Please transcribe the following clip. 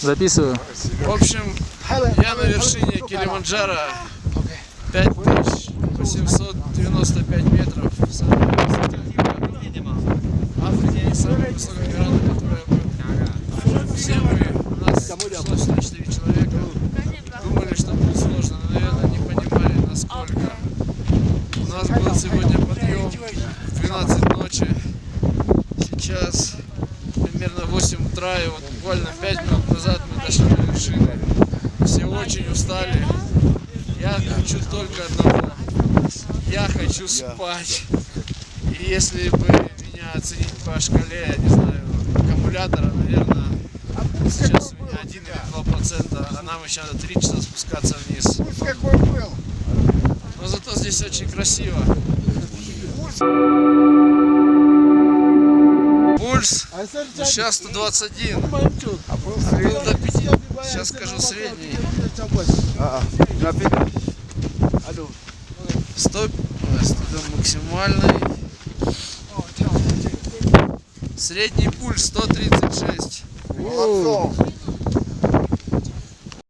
Записываю. В общем, я на вершине Килиманджаро 5895 метров. Все мы, у нас шло 104 человека, думали, что будет сложно, но, наверное, не понимали, насколько. У нас был сегодня подъем в 12 ночи. Сейчас примерно 8 утра, и вот буквально 5 минут назад мы дошли до вершины. Все очень устали. Я хочу только одного. Я хочу спать. И если бы меня оценить по шкале, я не знаю, аккумулятора, наверное, сейчас у меня 1 или 2 процента, а нам еще надо 3 часа спускаться вниз. Но зато здесь очень красиво. Ну, сейчас 121, а был до 5. Сейчас скажу средний. 100, ой, 100 максимальный. Средний пульс 136.